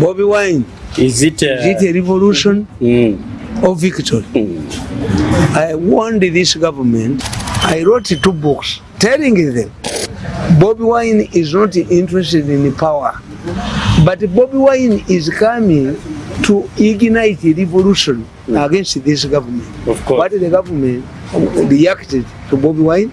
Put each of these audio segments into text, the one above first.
bobi wine is it, uh, is it uh, a revolution mm. or victory mm. i warned this government i wrote two books telling them bobi wine is not interested in power but bobi wine is coming to ignite a revolution mm. against this government what the government reacted to bobi wine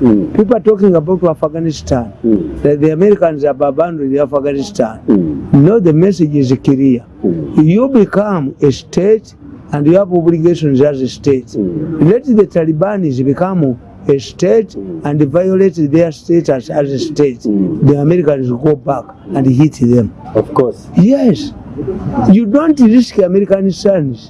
Mm. People are talking about Afghanistan. Mm. That the Americans have abandoned Afghanistan. Mm. No, the message is clear. Mm. You become a state and you have obligations as a state. Mm. Let the Taliban become a state hmm. and violate their status as a state. Mm. The Americans go back and hit them. Of course. Yes. you don't risk American sons,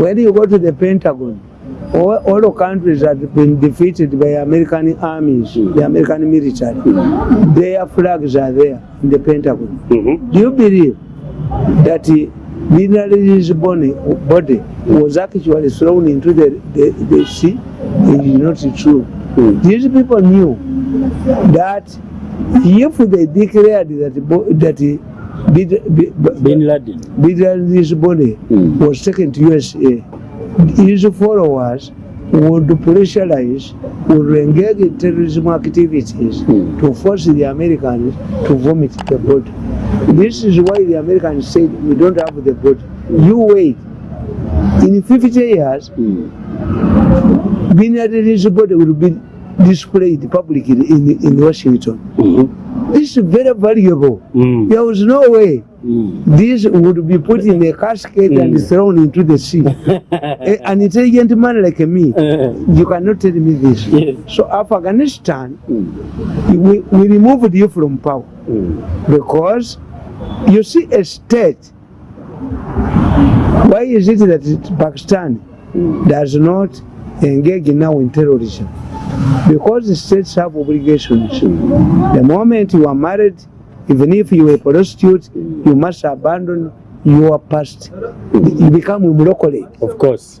when you go to the Pentagon, all, all the countries that have been defeated by American armies, the American military, their flags are there in the Pentagon. Mm -hmm. Do you believe that Mineral's body, body was actually thrown into the, the, the sea? It is not true. Mm. These people knew that if they declared that, that Bin Laden. Bin Laden's body mm. was taken to USA. His followers would pressurize, would engage in terrorism activities mm. to force the Americans to vomit the body. This is why the Americans said, we don't have the body. You wait. In 50 years, mm. Bin Laden's body will be displayed publicly in, in Washington. Mm -hmm. this is very valuable. Mm. There was no way mm. this would be put in a casket mm. and thrown into the sea. a, an intelligent man like me, uh-huh. you cannot tell me this. Yes. So Afghanistan, mm. we, we removed you from power. Mm. Because you see a state, why is it that Pakistan mm. does not engage now in terrorism? Mm. because the states have obligation to the moment you are married even if you are a prostitute you must abandon your past you become a of course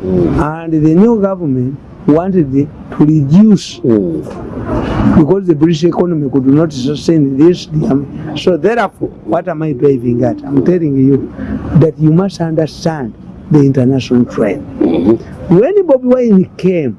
Mm. And the new government wanted the, to reduce. Mm. because the British economy could not sustain this. So therefore, what am I driving at? I'm telling you that you must understand the international trend. Mm -hmm. When Bobby Wayne came,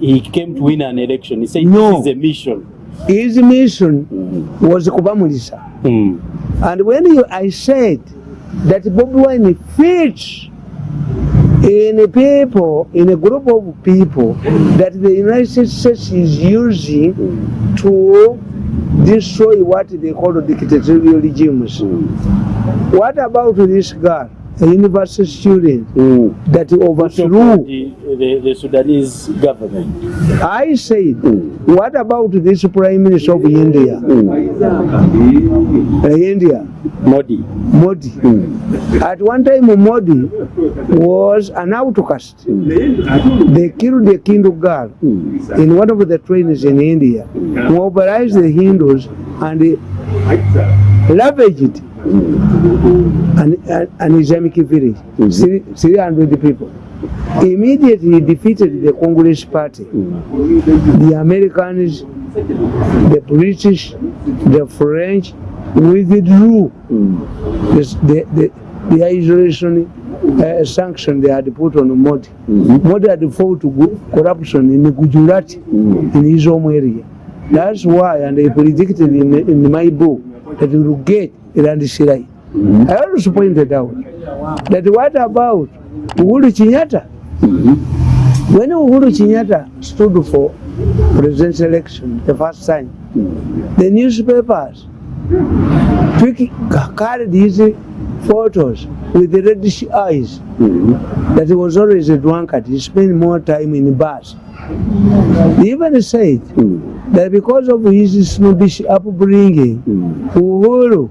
he came to win an election. He said no. this is a mission. His mission mm. was Kubamulisa. Mm. And when he, I said that Bobby Wine fits in a people, in a group of people that the United States is using to destroy what they call dictatorial regimes. Mm. What about this guy? a university student mm. that overthrew the, the, the Sudanese government. I said, mm. what about this prime minister of India? Mm. Uh, India? Modi. Modi. Mm. At one time, Modi was an outcast. Mm. They killed a Hindu girl mm. in one of the trainings in India, hmm. mobilized the Hindus and the, ravaged an, an, an Islamic village, mm -hmm. 300 people. Immediately he defeated the Congress party, mm -hmm. the Americans, the British, the French, withdrew mm -hmm. the, the, the isolation uh, sanction they had put on Modi. Mm -hmm. Modi had fought to go, corruption in Gujarat, mm -hmm. in his home area. Mm -hmm. That's why and they predicted in, in my book that it will get Iran Shirai. Mm -hmm. I also pointed out that what about Uhuru Chinyata? Mm -hmm. When Uhuru Chinyata stood for presidential election the first time, mm -hmm. the newspapers took, carried his photos with the reddish eyes mm -hmm. that he was always a drunkard. He spent more time in the bars. Mm even said hmm. that because of his snobbish upbringing, hmm. Uhuru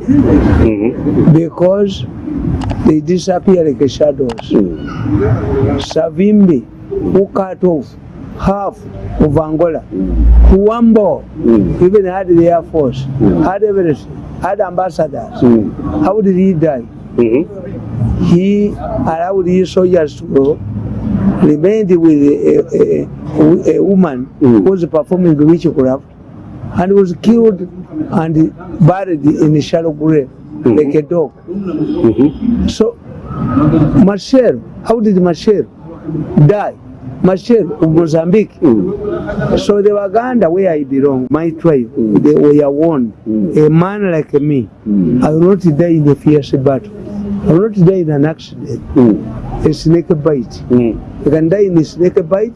mm -hmm. because they disappear like shadows. Mm. Savimbi, who cut off half of Angola, mm. Kuwambo, mm. even had the Air Force, mm. had everything, had ambassadors. Mm. How did he die? Mm -hmm. He allowed his soldiers to go, remained with a, a, a, a woman mm. who was performing witchcraft, and was killed and buried in a shallow grave. like a dog. Mm -hmm. So, Marcel, how did Marcel die? Marcel of Mozambique. Mm. So the Waganda, where I belong, my tribe, mm. they were warned. Mm. A man like me, mm. I will not die in a fierce battle. I will not die in an accident, mm. a snake bite. Mm. I can die in a snake bite,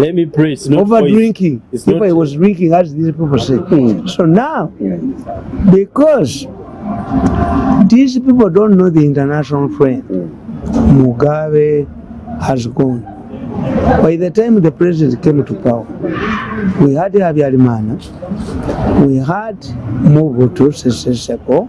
Let me pray. It's not Over drinking. It's if not I was drinking, as these people say. Mm. So now, because These people don't know the international friend. Mugabe has gone. By the time the president came to power, we had Habyarimana, we had Mobutu Sese Seko,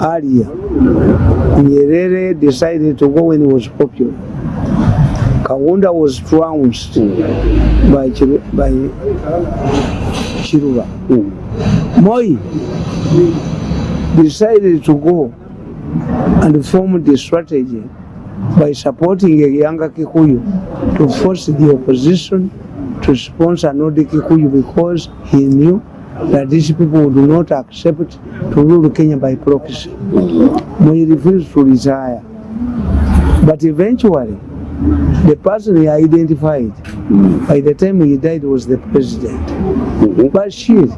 earlier. Nyerere decided to go when he was popular. Kawunda was trounced by Chiru, by Chiruba. Hmm. Moi decided to go and formed the strategy by supporting a younger Kikuyu to force the opposition to sponsor Nodi Kikuyu because he knew that these people would not accept to rule Kenya by proxy. He refused to retire. But eventually, the person he identified by the time he died was the president. Mm-hmm. Bashir,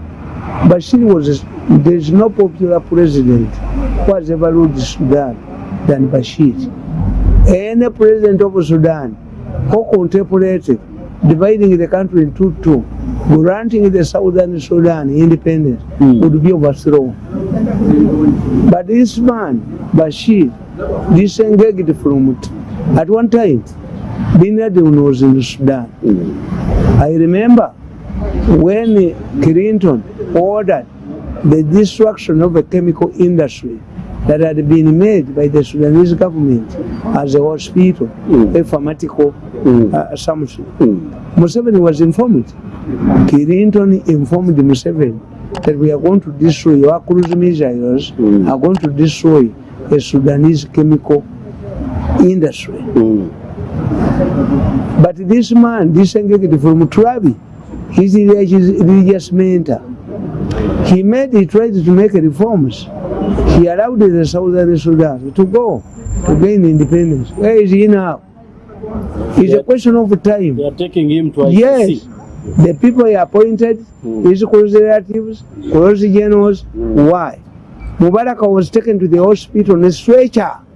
Bashir was, there's no popular president quase valor de Sudan than Bashir. Any president of Sudan who contemplated dividing the country into two, granting the southern Sudan independence, mm. would be overthrown. But this man, Bashir, disengaged from it. At one time, Bin Laden was in Sudan. Hmm. I remember when Clinton ordered the destruction of a chemical industry that had been made by the Sudanese government as a hospital, mm. a pharmaceutical mm. uh, assumption. Mm. Museveni was informed. Clinton informed Museveni that we are going to destroy our cruise missiles, mm. are going to destroy a Sudanese chemical industry. Mm. But this man, this engaged from Travi, he's a religious mentor. He made, he tried to make reforms. He allowed the Southern Sudan to go to gain independence. Where is he now? It's yeah. a question of time. They are taking him to ICC. Yes. The people he appointed, mm. his close relatives, close generals. Mm. Why? Mubarak was taken to the hospital on a stretcher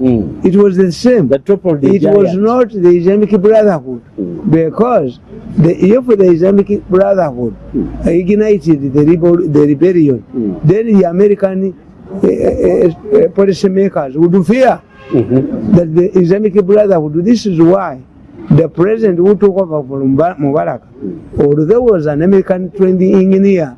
Mm. It was the same. The top of the it giant. was not the Islamic Brotherhood mm. because the, if the Islamic Brotherhood mm. ignited the, rebel, the rebellion, mm. then the American uh, uh, policy makers would fear mm -hmm. that the Islamic Brotherhood, this is why the president who took over from Mubarak, although was an American trained engineer,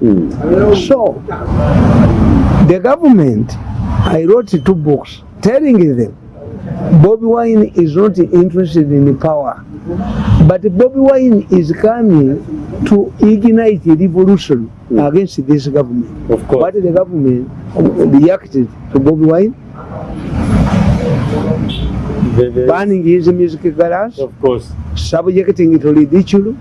Mm. So the government, I wrote two books telling them. Bobby Wine is not interested in power. But Bobby Wine is coming to ignite a revolution against this government. Of course. But the government reacted to Bobby Wine, banning his music class, of course, subjecting it to ridicule.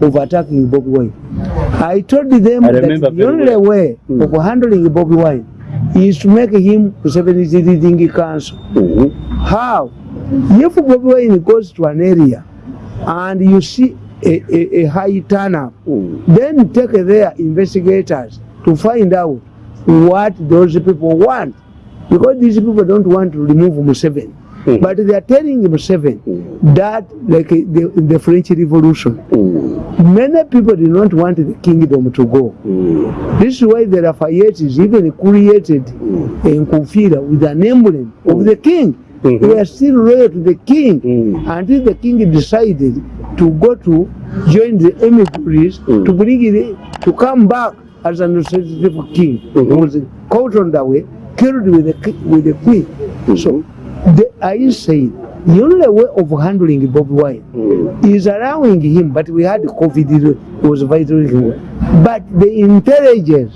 of attacking Bobby Wine. I told them I that the only well. way mm. of handling Bobby Wine is to make him to 70 Dingy Council. Mm -hmm. How? If Bobby Wine goes to an area, mm. and you see a, a, a high turnup mm. then take their investigators to find out what those people want because these people don't want to remove museven mm. but they are telling museven mm. that like the, the french revolution mm. many people did not want the kingdom to go mm. this is why the lafayette is even created mm. a nkufira with an emblem mm. of the king mm -hmm. we are still loyal to the king mm -hmm. until the king decided to go to join the emigres mm -hmm. to bring it to come back as an representative king mm -hmm. was caught on the way killed with the with the queen mm -hmm. so the i said the only way of handling Bob White mm. is allowing him, but we had COVID, it was vital. But the intelligence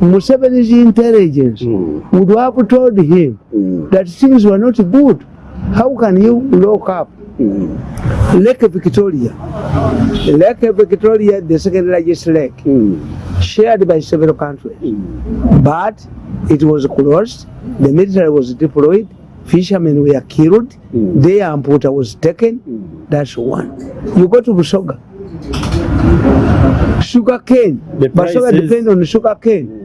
Museveni's intelligence mm. would have told him mm. that things were not good. How can you lock up mm. Lake Victoria? Lake Victoria, the second largest lake, mm. shared by several countries. Mm. But it was closed, the military was deployed, fishermen were killed, mm. their amputa was taken. Mm. That's one. You go to Busoga. Sugar cane. Busoga depends on sugar cane. Mm.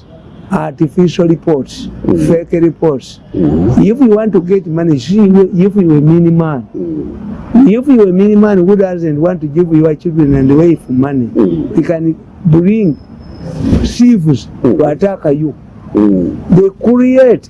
artificial reports, mm. fake reports. Mm. If you want to get money, see if you a mini man. Mm. If you a mini man who doesn't want to give your children and wife money, mm. you can bring sieves wataka you mm. they create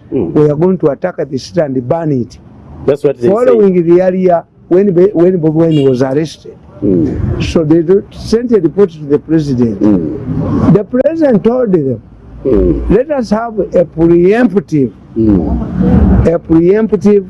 mm. were going to attack the city and burn it. That's what they Following say. the area when when Bobby Wine was arrested. Mm. So they sent a report to the president. Mm. The president told them, let us have a preemptive, a preemptive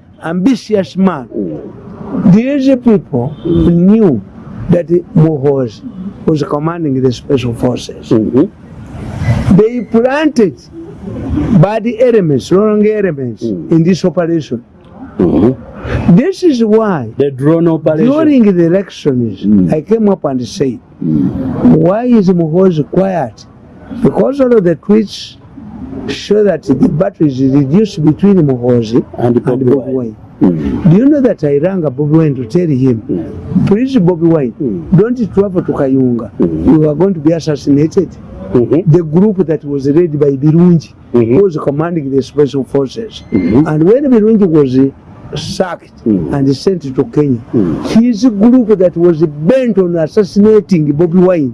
ambitious man. Mm. These people knew that Muhoozi was commanding the special forces. -hmm. They planted bad elements, wrong elements mm. in this operation. Mm -hmm. This is why the drone operation. during the elections, mm. I came up and said, mm. why is Muhoz quiet? Because all of the tweets show that the batteries is reduced between Muhoz and, and Mm. Do you know that I rang Bobby Wine to tell him, mm. please Bobby Wine, mm. don't travel to Kayunga. Mm. You are going to be assassinated. Mm -hmm. The group that was led by Birunji, mm -hmm. who was commanding the special forces. Mm -hmm. And when Birunji was sacked mm -hmm. and sent to Kenya, mm -hmm. his group that was bent on assassinating Bobby Wine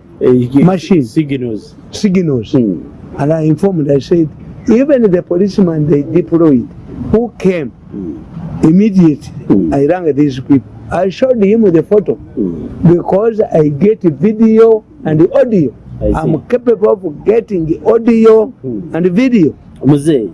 uh, machine signals. Signals, mm -hmm. and I informed. I said, even the policeman they deployed, who came mm. immediately, mm. I rang these people. I showed him the photo because I get video and the audio. I'm capable of getting audio hmm. and video. Mzee,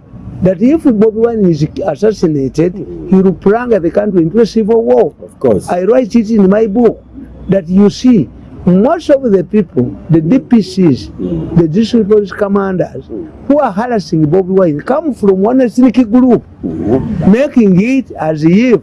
that if Bobby Wine is assassinated, mm. he will plunge the country into a civil war. Of course. I write it in my book that you see most of the people, the DPCs, the district police commanders, who are harassing Bobby Wine, come from one ethnic group, making it as if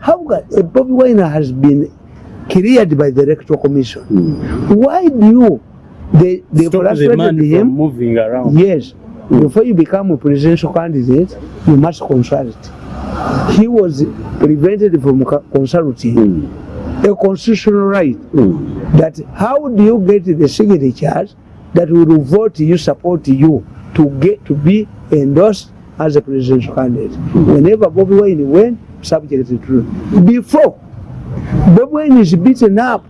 how uh, Bobby Wine has been cleared by the Electoral Commission. Mm. Why do you, they, they stop frustrated the man him? From moving around. Yes. Mm. Before you become a presidential candidate, you must consult. He was prevented from consulting. Mm. A constitutional right mm. that how do you get the signatures that will vote you, support you to get to be endorsed as a presidential candidate. Whenever Bobby Wine went, subject to truth. Before, Bobby Wine is beaten up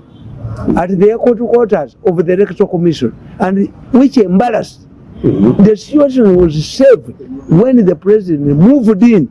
at the headquarters of the electoral commission, and which embarrassed. The situation was saved when the president moved in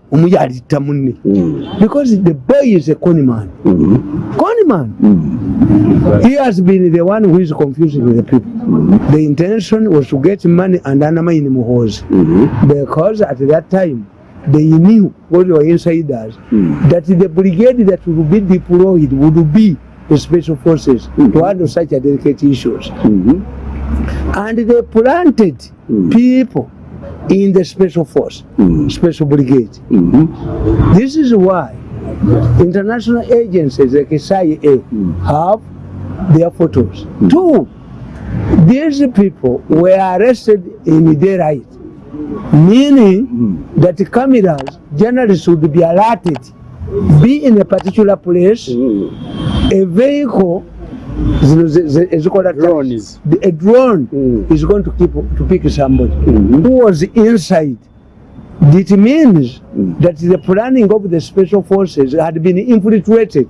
omuyalita munne mm. because the boy is a conman mm. Mm-hmm. conman mm. Mm-hmm. he has been the one who is confusing the people mm. the intention was to get money and anamaini muhozi mm. because at that time they knew what were insiders mm. that the brigade that would be deployed would be the special forces mm. to hmm. handle such delicate issues. -hmm. And they planted hmm. people in the special force, hmm. special brigade. -hmm. This is why international agencies like SIA have their photos. Two, these people were arrested in their right. meaning mm. that the cameras generally should be alerted, be in a particular place, mm. a vehicle a drone mm. is going to keep to pick somebody mm. who was inside it means mm. that the planning of the special forces had been infiltrated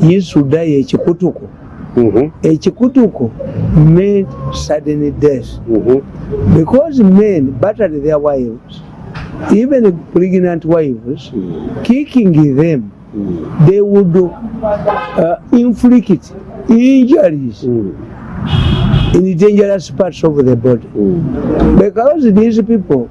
used to die ekikutuko mm-hmm. ekikutuko made sudden death mm-hmm. because men battered their wives even pregnant wives kicking them mm. they would uh, inflict injuries mm. in the dangerous parts of the body. Mm. Because these people,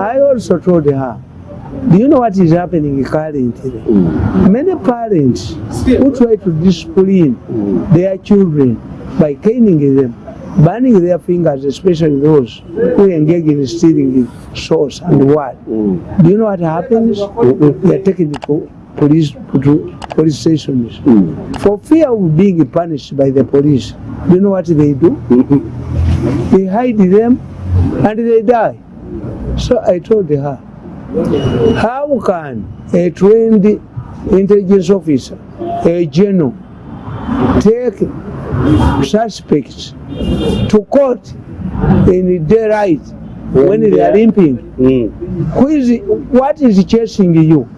i also told her do you know what is happening currently mm. many parents who try to discipline mm. their children by caning them mm. burning their fingers, especially those who engage in stealing source and what. Mm. Do you know what happens? Mm. They are taken to police, to police stations mm. for fear of being punished by the police. Do you know what they do? -hmm. They hide them and they die. So I told her, how can a trained intelligence officer, a general, take suspects to court in their right when they are limping. Mm. Who is, what is chasing you?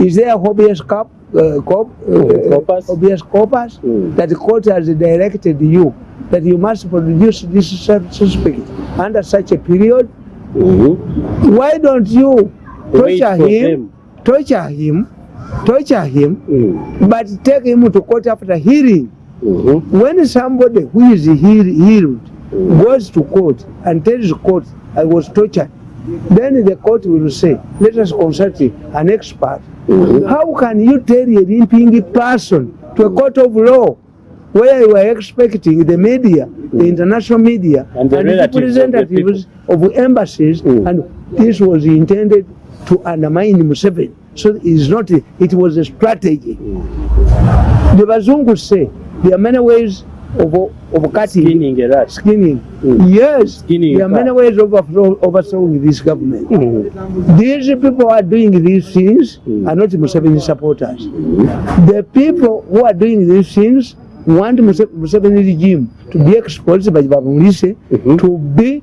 Is there a hobbyist cop, uh, cop, uh, corpus? Oh, corpus mm. that the court has directed you that you must produce this suspect under such a period? Mm -hmm. Why don't you torture him, him, torture him, torture him, mm. but take him to court after hearing? -hmm. When somebody who is healed, healed mm-hmm. goes to court and tells the court, I was tortured, then the court will say, let us consult an expert. Mm -hmm. How can you tell a limping person to a court of law where you are expecting the media, mm -hmm. the mm-hmm. international media, and the, and the representatives of, the of embassies, mm -hmm. and this was intended to undermine Museveni. So it's not, it was a strategy. Mm-hmm. The Bazungu say, there are many ways of, of cutting. Skinning, right. Skinning. Mm. Yes. Skinning there are many ways of overthrowing this government. Mm. These people who are doing these things mm. are not Museveni supporters. Mm. The people who are doing these things want Museveni regime to be exposed by Babunise, mm -hmm. to be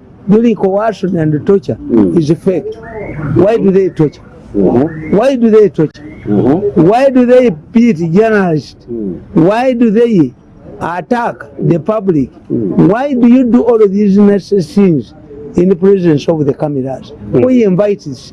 during coercion and torture mm a is fake. Why do they torture? Why do they torture? Why do they beat journalists? Why do they attack the public mm. why do you do all of these nice things in the presence of the cameras mm. who invites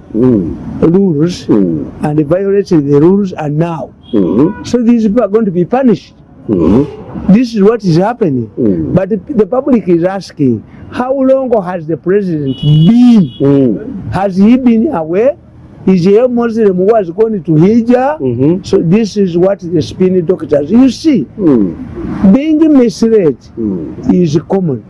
mm. rules mm. and violated the rules and now, mm -hmm. so these people are going to be punished. Mm-hmm. This is what is happening. Mm. But the, the public is asking, how long has the president been? Mm. Has he been away? Is he a Muslim who has gone to Hijab? Mm -hmm. So this is what the spin doctors. You see, mm. being misled mm. is common.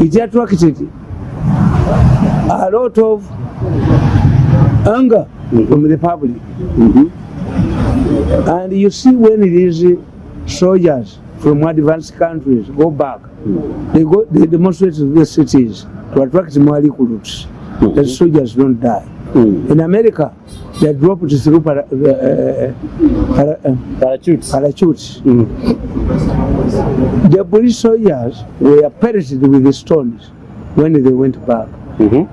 it attracted a lot of anger from the public mm -hmm. And you see when these soldiers from advanced countries go back, they go they demonstrate to the cities to attract more recruits. Mm The mm-hmm. soldiers don't die. Mm. In America, they dropped through para, uh, uh, para, uh, parachutes. parachutes. Mm. The police soldiers were perished with the stones when they went back. Mm -hmm.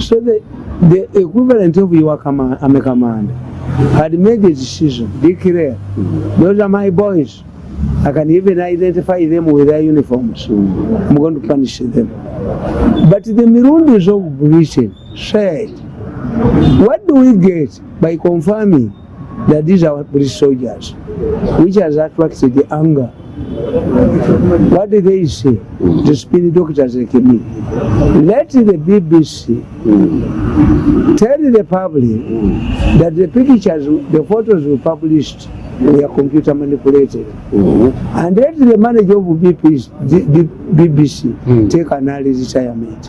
So the, the equivalent of your command, a commander. had made a decision, declare, those are my boys. I can even identify them with their uniforms. I'm going to punish them. But the Mirundis of Britain said, what do we get by confirming that these are British soldiers, which has attracted the anger What did they say? Mm. The spirit doctors like me. Let the BBC mm. tell the public mm. that the pictures, the photos were published, they are computer manipulated. Mm. And let the manager of BBC, the BBC mm. take analysis I made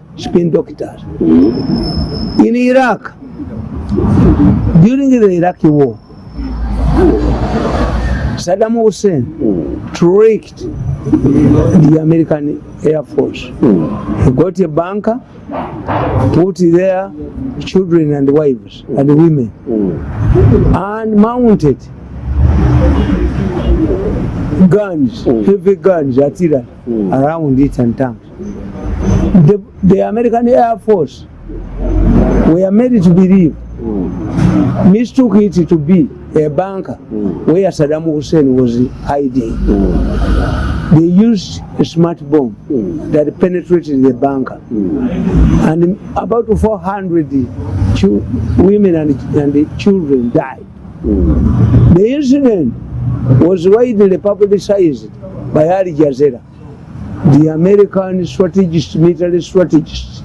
spin doctors. Mm-hmm. In Iraq, during the Iraqi war, Saddam Hussein tricked the American Air Force. He got a banker, put their children and wives and women, and mounted guns, heavy guns, artillery around it and tanks. The, the American Air Force were made to believe, mistook it to be a bunker mm. where Saddam Hussein was hiding. Mm. They used a smart bomb mm. that penetrated the bunker. And about 400 women and, and children died. The incident was widely publicized by Al Jazeera. The American strategist, military strategist,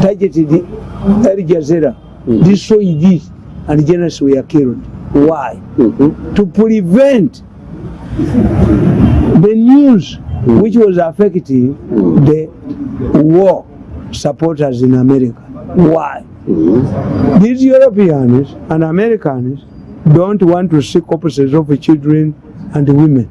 targeted Al Jazeera, destroyed it, and the generals were killed. Why? Mm -hmm. To prevent the news which was affecting mm-hmm. the war supporters in America. Why? Mm-hmm. These Europeans and Americans don't want to see corpses of children and women.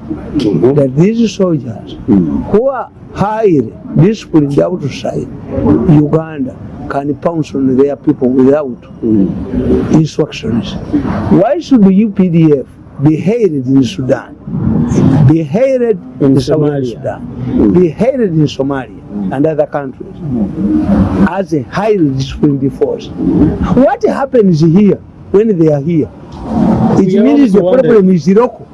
-hmm. That these soldiers mm -hmm. who are hired, disciplined outside Uganda, can pounce on their people without mm -hmm. instructions. Why should the UPDF be hated in Sudan, be hated in, in Somalia. Sudan, be hated in Somalia? Mm. and other countries as a highly disciplined force. What happens here when they are here? It we means the problem is local.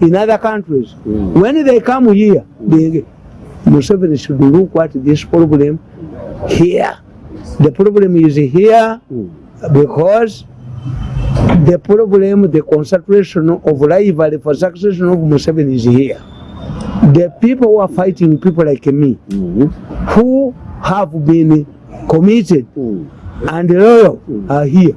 in other countries, mm. when they come here, they, Museveni should look at this problem here. The problem is here mm. because the problem, the concentration of rivalry for succession of Museven is here. The people who are fighting people like me, mm -hmm. who have been committed mm -hmm. and loyal, mm -hmm. are here.